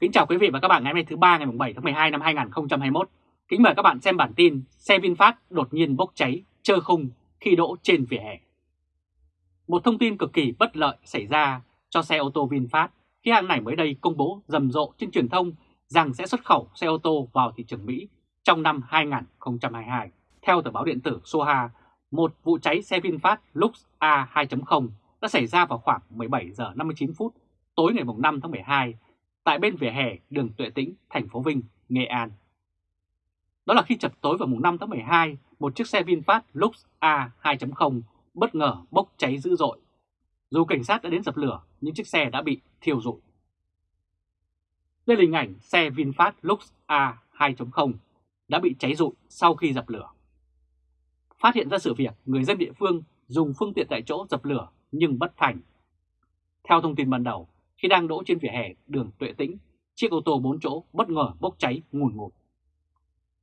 Kính chào quý vị và các bạn ngày hôm nay thứ ba ngày 7 tháng 12 năm 2021. Kính mời các bạn xem bản tin xe VinFast đột nhiên bốc cháy, trơ khung khi đỗ trên vỉa hè. Một thông tin cực kỳ bất lợi xảy ra cho xe ô tô VinFast khi hãng này mới đây công bố rầm rộ trên truyền thông rằng sẽ xuất khẩu xe ô tô vào thị trường Mỹ trong năm 2022. Theo tờ báo điện tử Soha, một vụ cháy xe VinFast Lux A2.0 đã xảy ra vào khoảng 17 giờ 59 phút tối ngày 5 tháng 12 tại bên vỉa hè đường Tuệ Tĩnh, thành phố Vinh, Nghệ An. Đó là khi chập tối vào mùng 5 tháng 12, một chiếc xe VinFast Lux A2.0 bất ngờ bốc cháy dữ dội. Dù cảnh sát đã đến dập lửa, nhưng chiếc xe đã bị thiêu rụi. Đây là hình ảnh xe VinFast Lux A2.0 đã bị cháy rụi sau khi dập lửa. Phát hiện ra sự việc, người dân địa phương dùng phương tiện tại chỗ dập lửa nhưng bất thành. Theo thông tin ban đầu, khi đang đỗ trên vỉa hè đường Tuệ Tĩnh, chiếc ô tô 4 chỗ bất ngờ bốc cháy ngùn ngụt.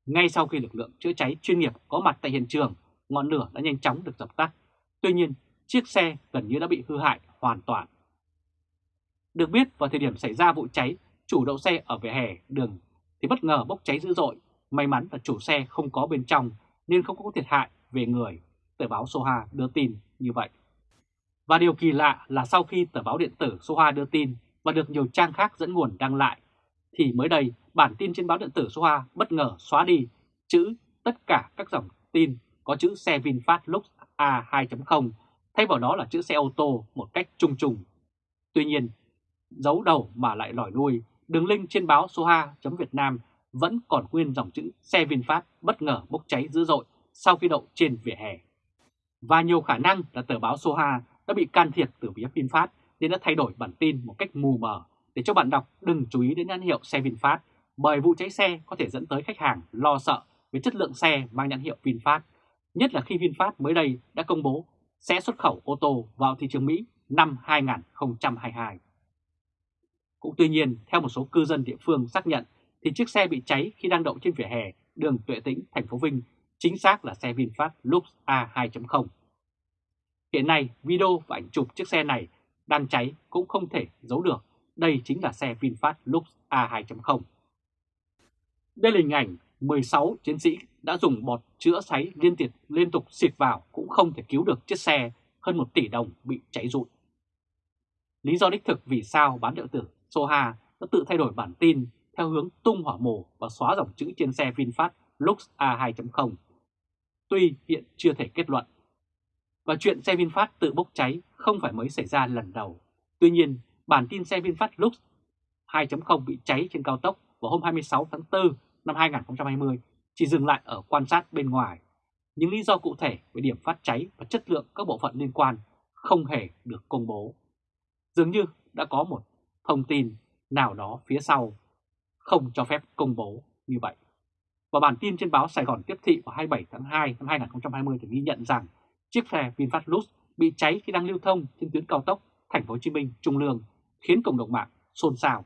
Ngay sau khi lực lượng chữa cháy chuyên nghiệp có mặt tại hiện trường, ngọn lửa đã nhanh chóng được dập tắt. Tuy nhiên, chiếc xe gần như đã bị hư hại hoàn toàn. Được biết vào thời điểm xảy ra vụ cháy, chủ đậu xe ở vỉa hè đường thì bất ngờ bốc cháy dữ dội. May mắn là chủ xe không có bên trong nên không có thiệt hại về người. Tờ báo Soha đưa tin như vậy. Và điều kỳ lạ là sau khi tờ báo điện tử số 2 đưa tin và được nhiều trang khác dẫn nguồn đăng lại, thì mới đây bản tin trên báo điện tử số 2 bất ngờ xóa đi chữ tất cả các dòng tin có chữ xe VinFast Lux A2.0 thay vào đó là chữ xe ô tô một cách chung trùng. Tuy nhiên, giấu đầu mà lại lòi đuôi, đường link trên báo Soha.Việt Nam vẫn còn nguyên dòng chữ xe VinFast bất ngờ bốc cháy dữ dội sau khi đậu trên vỉa hè. Và nhiều khả năng là tờ báo Soha đã bị can thiệp từ phía VinFast nên đã thay đổi bản tin một cách mù mờ để cho bạn đọc đừng chú ý đến nhãn hiệu xe VinFast bởi vụ cháy xe có thể dẫn tới khách hàng lo sợ về chất lượng xe mang nhãn hiệu VinFast, nhất là khi VinFast mới đây đã công bố sẽ xuất khẩu ô tô vào thị trường Mỹ năm 2022. Cũng tuy nhiên, theo một số cư dân địa phương xác nhận thì chiếc xe bị cháy khi đang đậu trên vỉa hè đường Tuệ Tĩnh, thành phố Vinh, chính xác là xe VinFast Lux A2.0. Hiện nay, video và ảnh chụp chiếc xe này đang cháy cũng không thể giấu được. Đây chính là xe VinFast Lux A2.0. Đây là hình ảnh 16 chiến sĩ đã dùng bọt chữa cháy liên tục liên tục xịt vào cũng không thể cứu được chiếc xe hơn 1 tỷ đồng bị cháy rụi. Lý do đích thực vì sao bán điện tử Soha đã tự thay đổi bản tin theo hướng tung hỏa mù và xóa dòng chữ trên xe VinFast Lux A2.0. Tuy hiện chưa thể kết luận và chuyện xe VinFast tự bốc cháy không phải mới xảy ra lần đầu. Tuy nhiên, bản tin xe VinFast Lux 2.0 bị cháy trên cao tốc vào hôm 26 tháng 4 năm 2020 chỉ dừng lại ở quan sát bên ngoài. Những lý do cụ thể về điểm phát cháy và chất lượng các bộ phận liên quan không hề được công bố. Dường như đã có một thông tin nào đó phía sau không cho phép công bố như vậy. Và bản tin trên báo Sài Gòn Tiếp Thị vào 27 tháng 2 năm 2020 thì ghi nhận rằng chiếc xe VinFast Lux bị cháy khi đang lưu thông trên tuyến cao tốc Thành phố Hồ Chí Minh Trung Lương, khiến cộng đồng mạng xôn xao.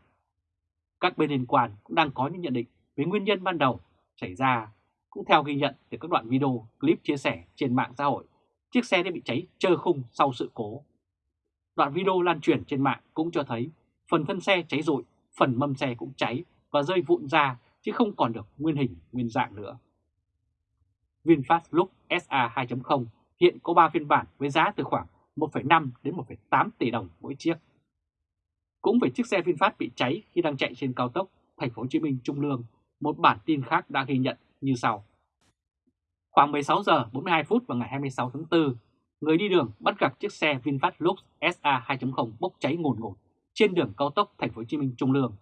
Các bên liên quan cũng đang có những nhận định về nguyên nhân ban đầu xảy ra, cũng theo ghi nhận từ các đoạn video clip chia sẻ trên mạng xã hội, chiếc xe đã bị cháy trơ khung sau sự cố. Đoạn video lan truyền trên mạng cũng cho thấy phần thân xe cháy rụi, phần mâm xe cũng cháy và rơi vụn ra chứ không còn được nguyên hình, nguyên dạng nữa. VinFast Lux SA 2.0 hiện có 3 phiên bản với giá từ khoảng 1,5 đến 1,8 tỷ đồng mỗi chiếc. Cũng về chiếc xe VinFast bị cháy khi đang chạy trên cao tốc Thành phố Hồ Chí Minh Trung Lương, một bản tin khác đã ghi nhận như sau. Khoảng 16 giờ 42 phút vào ngày 26 tháng 4, người đi đường bắt gặp chiếc xe VinFast Lux SA 2.0 bốc cháy ngùn ngột trên đường cao tốc Thành phố Hồ Chí Minh Trung Lương.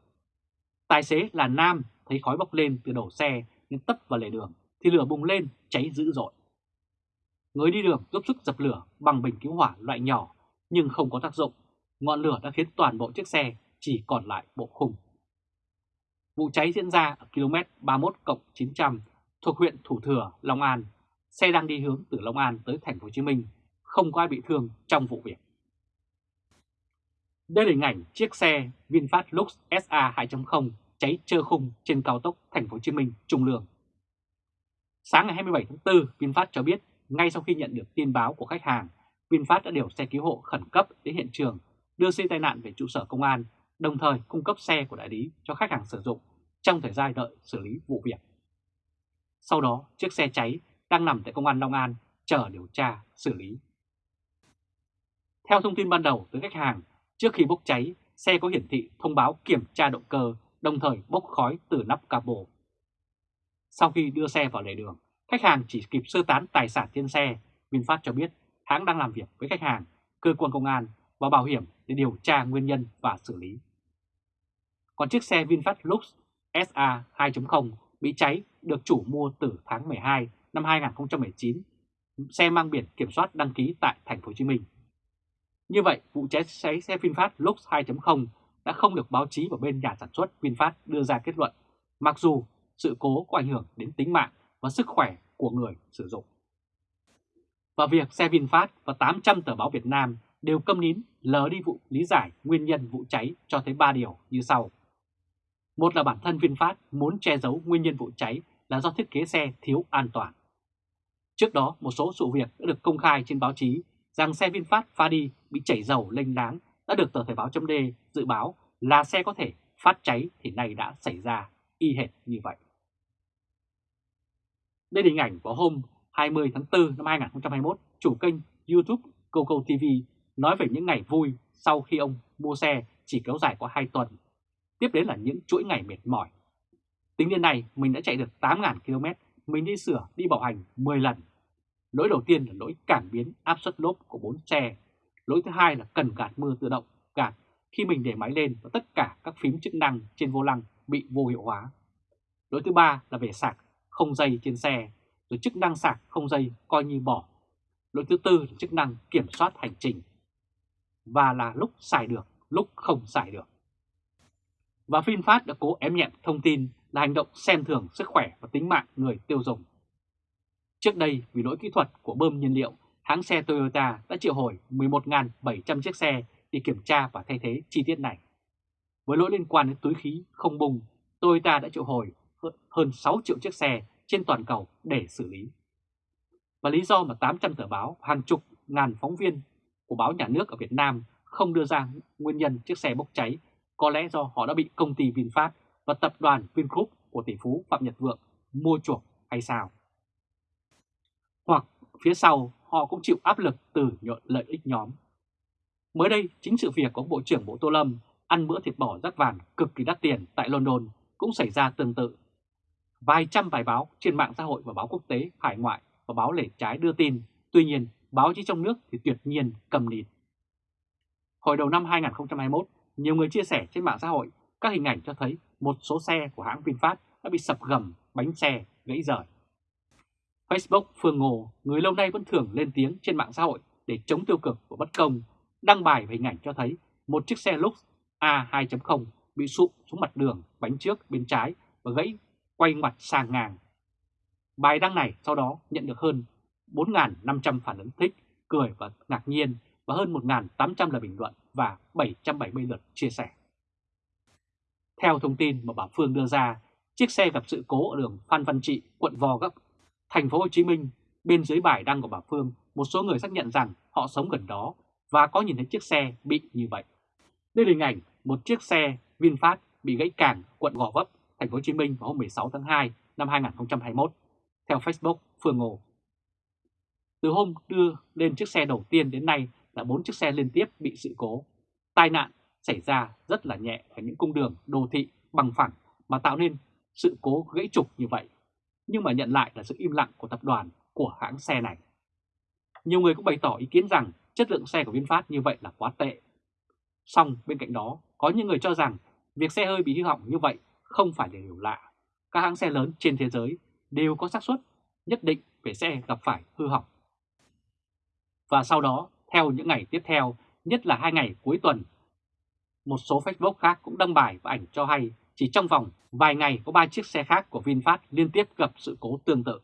Tài xế là nam thấy khói bốc lên từ đầu xe nên tấp vào lề đường thì lửa bùng lên cháy dữ dội. Người đi đường giúp sức dập lửa bằng bình cứu hỏa loại nhỏ nhưng không có tác dụng. Ngọn lửa đã khiến toàn bộ chiếc xe chỉ còn lại bộ khung. Vụ cháy diễn ra ở km 31 900 thuộc huyện Thủ Thừa, Long An. Xe đang đi hướng từ Long An tới thành phố Hồ Chí Minh, không có ai bị thương trong vụ việc. Đây là hình ảnh chiếc xe VinFast Lux SA 2.0 cháy trơ khung trên cao tốc thành phố Hồ Chí Minh Trung Lương. Sáng ngày 27 tháng 4, VinFast cho biết ngay sau khi nhận được tin báo của khách hàng, VinFast đã điều xe cứu hộ khẩn cấp đến hiện trường, đưa xe tai nạn về trụ sở công an đồng thời cung cấp xe của đại lý cho khách hàng sử dụng trong thời gian đợi xử lý vụ việc. Sau đó, chiếc xe cháy đang nằm tại công an Long An chờ điều tra, xử lý. Theo thông tin ban đầu từ khách hàng, trước khi bốc cháy, xe có hiển thị thông báo kiểm tra động cơ, đồng thời bốc khói từ nắp capo. Sau khi đưa xe vào lề đường, khách hàng chỉ kịp sơ tán tài sản trên xe. VinFast cho biết hãng đang làm việc với khách hàng, cơ quan công an và bảo hiểm để điều tra nguyên nhân và xử lý. Còn chiếc xe VinFast Lux SA 2.0 bị cháy được chủ mua từ tháng 12 năm 2019, xe mang biển kiểm soát đăng ký tại thành phố Hồ Chí Minh. Như vậy, vụ cháy cháy xe VinFast Lux 2.0 đã không được báo chí và bên nhà sản xuất VinFast đưa ra kết luận, mặc dù sự cố có ảnh hưởng đến tính mạng và sức khỏe của người sử dụng. Và việc xe VinFast và 800 tờ báo Việt Nam đều câm nín lờ đi vụ lý giải nguyên nhân vụ cháy cho thấy 3 điều như sau. Một là bản thân VinFast muốn che giấu nguyên nhân vụ cháy là do thiết kế xe thiếu an toàn. Trước đó, một số sự việc đã được công khai trên báo chí rằng xe VinFast pha đi bị chảy dầu lênh láng đã được tờ Thời báo chấm dự báo là xe có thể phát cháy thì nay đã xảy ra y hệt như vậy. Đây là hình ảnh vào hôm 20 tháng 4 năm 2021, chủ kênh YouTube Coco TV nói về những ngày vui sau khi ông mua xe chỉ kéo dài có 2 tuần. Tiếp đến là những chuỗi ngày mệt mỏi. Tính đến nay, mình đã chạy được 8.000 km, mình đi sửa, đi bảo hành 10 lần. Lỗi đầu tiên là lỗi cảm biến áp suất lốp của 4 xe. Lỗi thứ hai là cần gạt mưa tự động, gạt khi mình để máy lên và tất cả các phím chức năng trên vô lăng bị vô hiệu hóa. Lỗi thứ ba là về sạc không dây trên xe, rồi chức năng sạc không dây coi như bỏ. Lỗi thứ tư là chức năng kiểm soát hành trình và là lúc xài được, lúc không xài được. Và VinFast đã cố ém nhẹm thông tin là hành động xem thường sức khỏe và tính mạng người tiêu dùng. Trước đây, vì lỗi kỹ thuật của bơm nhiên liệu, hãng xe Toyota đã triệu hồi 11.700 chiếc xe để kiểm tra và thay thế chi tiết này. Với lỗi liên quan đến túi khí không bùng, Toyota đã triệu hồi hơn 6 triệu chiếc xe trên toàn cầu để xử lý. Và lý do mà 800 tờ báo, hàng chục ngàn phóng viên của báo nhà nước ở Việt Nam không đưa ra nguyên nhân chiếc xe bốc cháy có lẽ do họ đã bị công ty VinFast và tập đoàn Vingroup của tỷ phú Phạm Nhật Vượng mua chuộc hay sao? Hoặc phía sau họ cũng chịu áp lực từ lợi ích nhóm. Mới đây, chính sự việc của Bộ trưởng Bộ Tô Lâm ăn bữa thịt bò rắc vàng cực kỳ đắt tiền tại London cũng xảy ra tương tự. Vài trăm bài báo trên mạng xã hội và báo quốc tế, hải ngoại và báo lề trái đưa tin, tuy nhiên báo chí trong nước thì tuyệt nhiên cầm nịt. Hồi đầu năm 2021, nhiều người chia sẻ trên mạng xã hội các hình ảnh cho thấy một số xe của hãng VinFast đã bị sập gầm, bánh xe, gãy rời. Facebook Phương Ngô, người lâu nay vẫn thường lên tiếng trên mạng xã hội để chống tiêu cực và bất công, đăng bài về hình ảnh cho thấy một chiếc xe Lux A2.0 bị sụp xuống mặt đường, bánh trước bên trái và gãy quay mặt sang ngang. Bài đăng này sau đó nhận được hơn 4.500 phản ứng thích, cười và ngạc nhiên và hơn 1.800 lời bình luận và 770 lượt chia sẻ. Theo thông tin mà bà Phương đưa ra, chiếc xe gặp sự cố ở đường Phan Văn Trị, quận Gò Gấp, thành phố Hồ Chí Minh. Bên dưới bài đăng của bà Phương, một số người xác nhận rằng họ sống gần đó và có nhìn thấy chiếc xe bị như vậy. Đây là hình ảnh một chiếc xe VinFast bị gãy càng quận Gò Vấp, thành phố Hồ Chí Minh vào hôm 16 tháng 2 năm 2021. Theo Facebook Phương Ngô, từ hôm đưa lên chiếc xe đầu tiên đến nay là 4 chiếc xe liên tiếp bị sự cố. Tai nạn xảy ra rất là nhẹ ở những cung đường đô thị bằng phẳng mà tạo nên sự cố gãy trục như vậy. Nhưng mà nhận lại là sự im lặng của tập đoàn của hãng xe này. Nhiều người cũng bày tỏ ý kiến rằng chất lượng xe của VinFast như vậy là quá tệ. Song bên cạnh đó, có những người cho rằng việc xe hơi bị hư hỏng như vậy không phải là điều lạ. Các hãng xe lớn trên thế giới đều có xác suất nhất định về xe gặp phải hư hỏng và sau đó, theo những ngày tiếp theo, nhất là hai ngày cuối tuần, một số Facebook khác cũng đăng bài và ảnh cho hay chỉ trong vòng vài ngày có 3 chiếc xe khác của VinFast liên tiếp gặp sự cố tương tự.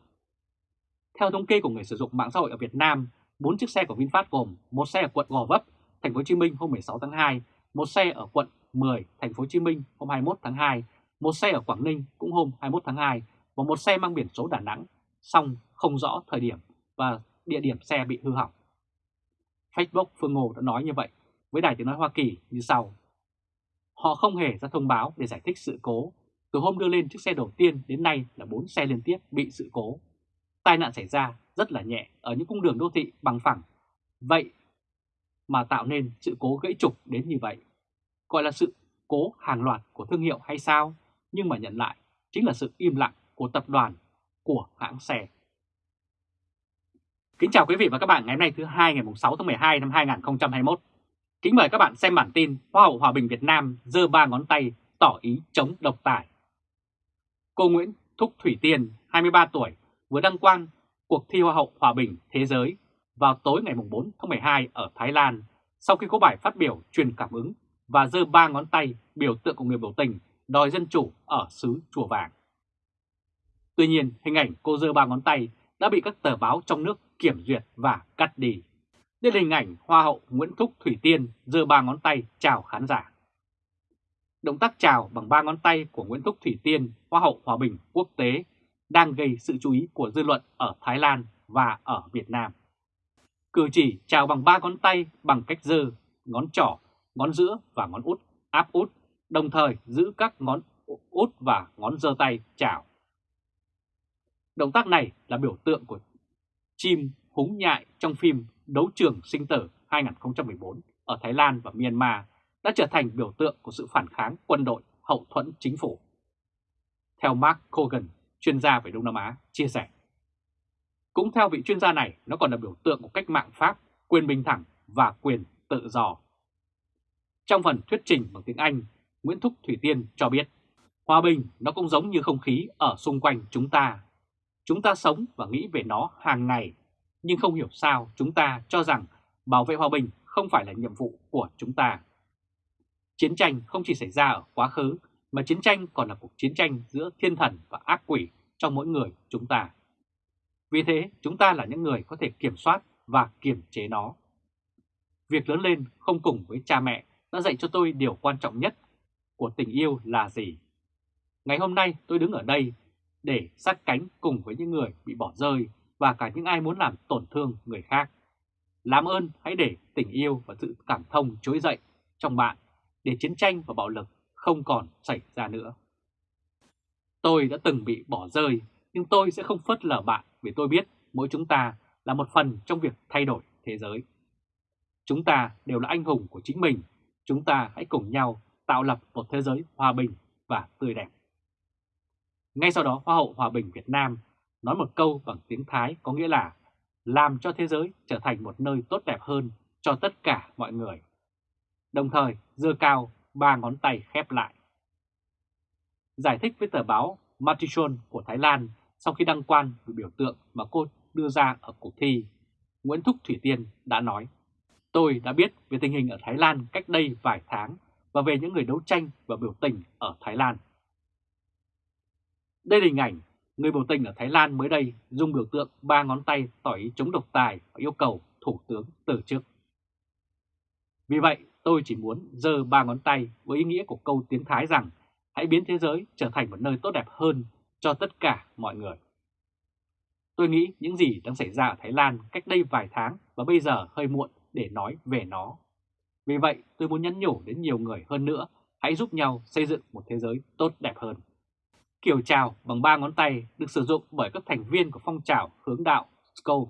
Theo thống kê của người sử dụng mạng xã hội ở Việt Nam, 4 chiếc xe của VinFast gồm một xe ở quận Gò Vấp, thành phố Hồ Chí Minh hôm 16 tháng 2, một xe ở quận 10, thành phố Hồ Chí Minh hôm 21 tháng 2, một xe ở Quảng Ninh cũng hôm 21 tháng 2 và một xe mang biển số Đà Nẵng, song không rõ thời điểm và địa điểm xe bị hư hỏng. Facebook Phương Ngô đã nói như vậy với Đài Tiếng Nói Hoa Kỳ như sau. Họ không hề ra thông báo để giải thích sự cố. Từ hôm đưa lên chiếc xe đầu tiên đến nay là 4 xe liên tiếp bị sự cố. Tai nạn xảy ra rất là nhẹ ở những cung đường đô thị bằng phẳng. Vậy mà tạo nên sự cố gãy trục đến như vậy. Gọi là sự cố hàng loạt của thương hiệu hay sao? Nhưng mà nhận lại chính là sự im lặng của tập đoàn, của hãng xe. Kính chào quý vị và các bạn ngày hôm nay thứ hai ngày 6 tháng 12 năm 2021. Kính mời các bạn xem bản tin Hoa hậu Hòa bình Việt Nam giơ ba ngón tay tỏ ý chống độc tài. Cô Nguyễn Thúc Thủy Tiên, 23 tuổi, vừa đăng quang cuộc thi Hoa hậu Hòa bình Thế giới vào tối ngày 4 tháng 12 ở Thái Lan sau khi có bài phát biểu truyền cảm ứng và giơ ba ngón tay biểu tượng của người biểu tình đòi dân chủ ở xứ Chùa Vàng. Tuy nhiên, hình ảnh cô dơ ba ngón tay đã bị các tờ báo trong nước kiểm duyệt và cắt đi. Đây là hình ảnh Hoa hậu Nguyễn Thúc Thủy Tiên dơ ba ngón tay chào khán giả. Động tác chào bằng ba ngón tay của Nguyễn Thúc Thủy Tiên, Hoa hậu Hòa bình quốc tế, đang gây sự chú ý của dư luận ở Thái Lan và ở Việt Nam. Cử chỉ chào bằng ba ngón tay bằng cách dơ ngón trỏ, ngón giữa và ngón út, áp út, đồng thời giữ các ngón út và ngón giơ tay chào. Động tác này là biểu tượng của chim húng nhại trong phim Đấu trường sinh tử 2014 ở Thái Lan và Myanmar đã trở thành biểu tượng của sự phản kháng quân đội hậu thuẫn chính phủ. Theo Mark Kogan, chuyên gia về Đông Nam Á, chia sẻ. Cũng theo vị chuyên gia này, nó còn là biểu tượng của cách mạng Pháp, quyền bình thẳng và quyền tự do. Trong phần thuyết trình bằng tiếng Anh, Nguyễn Thúc Thủy Tiên cho biết, hòa bình nó cũng giống như không khí ở xung quanh chúng ta. Chúng ta sống và nghĩ về nó hàng ngày, nhưng không hiểu sao chúng ta cho rằng bảo vệ hòa bình không phải là nhiệm vụ của chúng ta. Chiến tranh không chỉ xảy ra ở quá khứ, mà chiến tranh còn là cuộc chiến tranh giữa thiên thần và ác quỷ trong mỗi người chúng ta. Vì thế, chúng ta là những người có thể kiểm soát và kiềm chế nó. Việc lớn lên không cùng với cha mẹ đã dạy cho tôi điều quan trọng nhất của tình yêu là gì. Ngày hôm nay tôi đứng ở đây để sát cánh cùng với những người bị bỏ rơi và cả những ai muốn làm tổn thương người khác. Làm ơn hãy để tình yêu và sự cảm thông trỗi dậy trong bạn để chiến tranh và bạo lực không còn xảy ra nữa. Tôi đã từng bị bỏ rơi nhưng tôi sẽ không phớt lờ bạn vì tôi biết mỗi chúng ta là một phần trong việc thay đổi thế giới. Chúng ta đều là anh hùng của chính mình, chúng ta hãy cùng nhau tạo lập một thế giới hòa bình và tươi đẹp. Ngay sau đó Hoa hậu Hòa bình Việt Nam nói một câu bằng tiếng Thái có nghĩa là làm cho thế giới trở thành một nơi tốt đẹp hơn cho tất cả mọi người. Đồng thời dơ cao ba ngón tay khép lại. Giải thích với tờ báo Matichon của Thái Lan sau khi đăng quan về biểu tượng mà cô đưa ra ở cuộc thi, Nguyễn Thúc Thủy Tiên đã nói Tôi đã biết về tình hình ở Thái Lan cách đây vài tháng và về những người đấu tranh và biểu tình ở Thái Lan. Đây là hình ảnh người biểu tình ở Thái Lan mới đây dùng biểu tượng ba ngón tay tỏ ý chống độc tài và yêu cầu Thủ tướng từ chức. Vì vậy, tôi chỉ muốn giơ ba ngón tay với ý nghĩa của câu tiếng Thái rằng hãy biến thế giới trở thành một nơi tốt đẹp hơn cho tất cả mọi người. Tôi nghĩ những gì đang xảy ra ở Thái Lan cách đây vài tháng và bây giờ hơi muộn để nói về nó. Vì vậy, tôi muốn nhắn nhủ đến nhiều người hơn nữa, hãy giúp nhau xây dựng một thế giới tốt đẹp hơn. Kiểu chào bằng ba ngón tay được sử dụng bởi các thành viên của phong trào hướng đạo Skull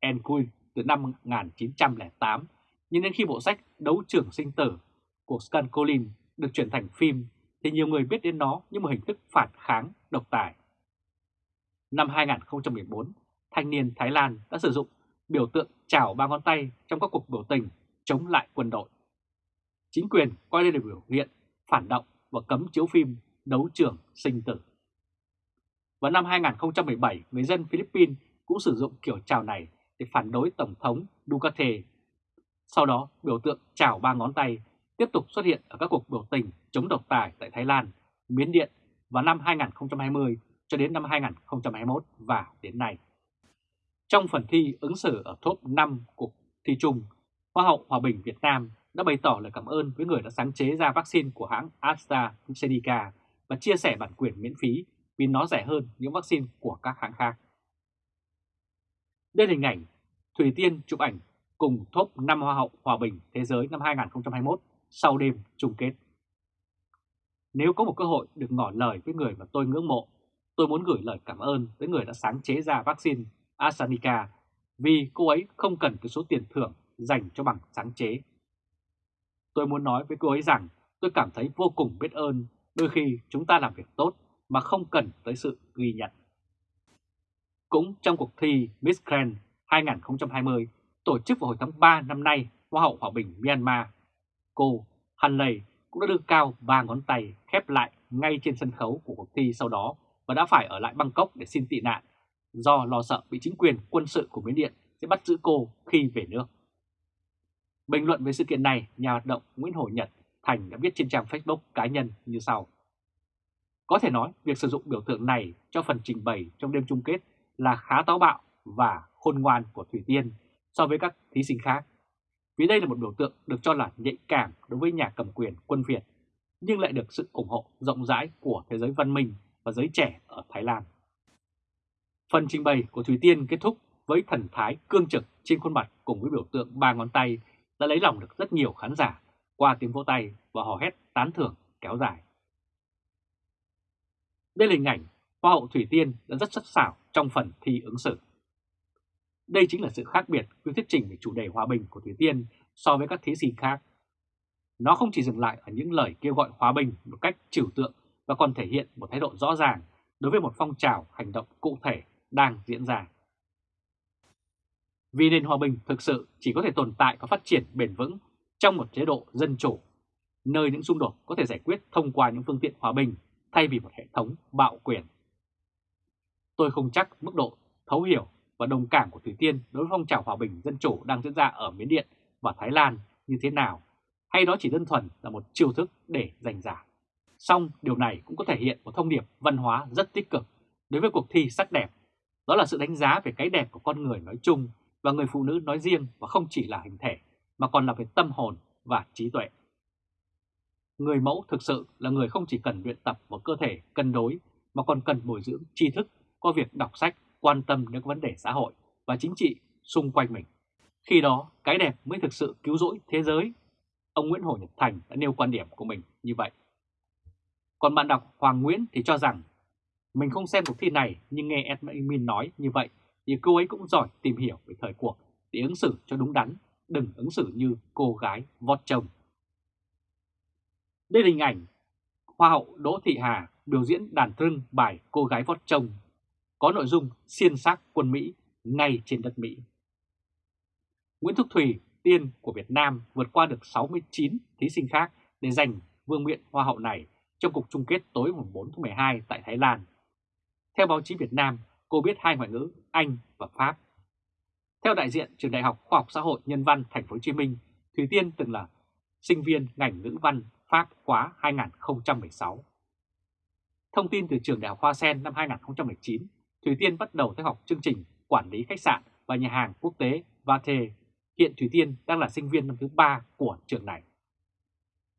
and Queen từ năm 1908, nhưng đến khi bộ sách Đấu trưởng sinh tử của Scan Collins được chuyển thành phim thì nhiều người biết đến nó như một hình thức phản kháng độc tài. Năm 2014, thanh niên Thái Lan đã sử dụng biểu tượng chào ba ngón tay trong các cuộc biểu tình chống lại quân đội. Chính quyền coi đây là biểu hiện phản động và cấm chiếu phim đấu trường sinh tử. Vào năm 2017, người dân Philippines cũng sử dụng kiểu chào này để phản đối Tổng thống Duterte. Sau đó, biểu tượng chào ba ngón tay tiếp tục xuất hiện ở các cuộc biểu tình chống độc tài tại Thái Lan, Miến Điện vào năm 2020 cho đến năm 2021 và đến nay. Trong phần thi ứng xử ở top 5 cuộc thi chung, Hoa hậu Hòa bình Việt Nam đã bày tỏ lời cảm ơn với người đã sáng chế ra vaccine của hãng AstraZeneca và chia sẻ bản quyền miễn phí vì nó rẻ hơn những vaccine của các hãng khác. Đây là hình ảnh Thủy Tiên chụp ảnh cùng top 5 Hoa hậu Hòa bình Thế giới năm 2021 sau đêm chung kết. Nếu có một cơ hội được ngỏ lời với người mà tôi ngưỡng mộ, tôi muốn gửi lời cảm ơn tới người đã sáng chế ra vaccine AstraZeneca vì cô ấy không cần cái số tiền thưởng dành cho bằng sáng chế. Tôi muốn nói với cô ấy rằng tôi cảm thấy vô cùng biết ơn đôi khi chúng ta làm việc tốt mà không cần tới sự ghi nhận. Cũng trong cuộc thi Miss Grand 2020 tổ chức vào hồi tháng 3 năm nay Hoa hậu Hòa bình Myanmar, cô Han Lei cũng đã đưa cao ba ngón tay khép lại ngay trên sân khấu của cuộc thi sau đó và đã phải ở lại Bangkok để xin tị nạn do lo sợ bị chính quyền quân sự của Miến Điện sẽ bắt giữ cô khi về nước. Bình luận về sự kiện này, nhà hoạt động Nguyễn Hồ Nhật Thành đã viết trên trang Facebook cá nhân như sau. Có thể nói việc sử dụng biểu tượng này cho phần trình bày trong đêm chung kết là khá táo bạo và khôn ngoan của Thủy Tiên so với các thí sinh khác. Vì đây là một biểu tượng được cho là nhạy cảm đối với nhà cầm quyền quân Việt, nhưng lại được sự ủng hộ rộng rãi của thế giới văn minh và giới trẻ ở Thái Lan. Phần trình bày của Thủy Tiên kết thúc với thần thái cương trực trên khuôn mặt cùng với biểu tượng ba ngón tay đã lấy lòng được rất nhiều khán giả qua tiếng vỗ tay và hò hét tán thưởng kéo dài. Đây là hình ảnh Hoa hậu Thủy Tiên đã rất sắc sảo trong phần thi ứng xử. Đây chính là sự khác biệt khi thuyết trình về chủ đề hòa bình của Thủy Tiên so với các thí sinh khác. Nó không chỉ dừng lại ở những lời kêu gọi hòa bình một cách trừu tượng và còn thể hiện một thái độ rõ ràng đối với một phong trào hành động cụ thể đang diễn ra. Vì nền hòa bình thực sự chỉ có thể tồn tại và phát triển bền vững trong một chế độ dân chủ, nơi những xung đột có thể giải quyết thông qua những phương tiện hòa bình thay vì một hệ thống bạo quyền. Tôi không chắc mức độ thấu hiểu và đồng cảm của Thủy Tiên đối với phong trào hòa bình dân chủ đang diễn ra ở Miến Điện và Thái Lan như thế nào, hay đó chỉ đơn thuần là một chiêu thức để giành giả. Song điều này cũng có thể hiện một thông điệp văn hóa rất tích cực đối với cuộc thi sắc đẹp. Đó là sự đánh giá về cái đẹp của con người nói chung và người phụ nữ nói riêng và không chỉ là hình thể mà còn là về tâm hồn và trí tuệ. Người mẫu thực sự là người không chỉ cần luyện tập một cơ thể cân đối mà còn cần bồi dưỡng tri thức qua việc đọc sách, quan tâm đến vấn đề xã hội và chính trị xung quanh mình. Khi đó, cái đẹp mới thực sự cứu rỗi thế giới. Ông Nguyễn Hồ Nhật Thành đã nêu quan điểm của mình như vậy. Còn bạn đọc Hoàng Nguyễn thì cho rằng mình không xem cuộc thi này nhưng nghe Edmund nói như vậy thì cô ấy cũng giỏi tìm hiểu về thời cuộc để ứng xử cho đúng đắn, đừng ứng xử như cô gái vót chồng. Đây là hình ảnh Hoa hậu Đỗ Thị Hà biểu diễn đàn trưng bài Cô gái vót chồng, có nội dung xiên xác quân Mỹ ngay trên đất Mỹ. Nguyễn Thúc Thùy, tiên của Việt Nam vượt qua được 69 thí sinh khác để giành vương miện Hoa hậu này trong cuộc chung kết tối 4 tháng 12 tại Thái Lan. Theo báo chí Việt Nam, cô biết hai ngoại ngữ Anh và Pháp. Theo đại diện Trường Đại học Khoa học Xã hội Nhân văn Thành phố Hồ Chí Minh, thủy Tiên từng là sinh viên ngành ngữ văn Pháp khóa 2016. Thông tin từ trường Đại học Hoa Sen năm 2019, thủy Tiên bắt đầu theo học chương trình Quản lý khách sạn và nhà hàng quốc tế Vate. Hiện thủy Tiên đang là sinh viên năm thứ 3 của trường này.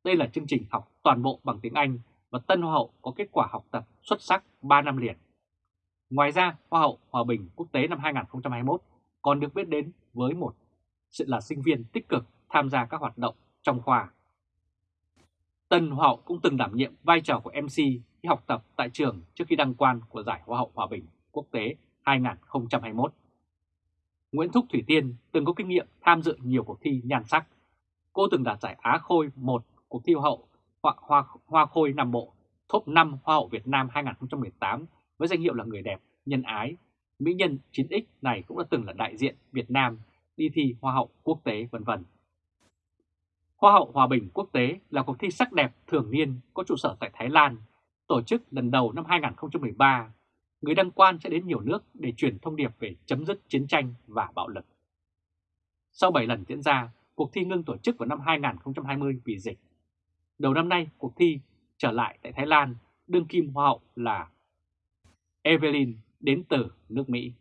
Đây là chương trình học toàn bộ bằng tiếng Anh và Tân Hoa hậu có kết quả học tập xuất sắc 3 năm liền. Ngoài ra, Hoa hậu Hòa bình quốc tế năm 2021 còn được biết đến với một sự là sinh viên tích cực tham gia các hoạt động trong khoa. Tân Hoa hậu cũng từng đảm nhiệm vai trò của MC khi học tập tại trường trước khi đăng quan của giải Hoa hậu Hòa bình quốc tế 2021. Nguyễn Thúc Thủy Tiên từng có kinh nghiệm tham dự nhiều cuộc thi nhan sắc. Cô từng đạt giải Á Khôi 1 cuộc thi Hoa hậu Hoa, Hoa, Hoa Khôi Nam Bộ, top 5 Hoa hậu Việt Nam 2018 với danh hiệu là người đẹp, nhân ái. Mỹ nhân 9X này cũng đã từng là đại diện Việt Nam đi thi Hoa hậu quốc tế vân vân. Hoa hậu Hòa bình quốc tế là cuộc thi sắc đẹp thường niên có trụ sở tại Thái Lan, tổ chức lần đầu năm 2013. Người đăng quan sẽ đến nhiều nước để truyền thông điệp về chấm dứt chiến tranh và bạo lực. Sau 7 lần diễn ra, cuộc thi ngưng tổ chức vào năm 2020 vì dịch. Đầu năm nay, cuộc thi trở lại tại Thái Lan, đương kim hoa hậu là Evelyn đến từ nước Mỹ.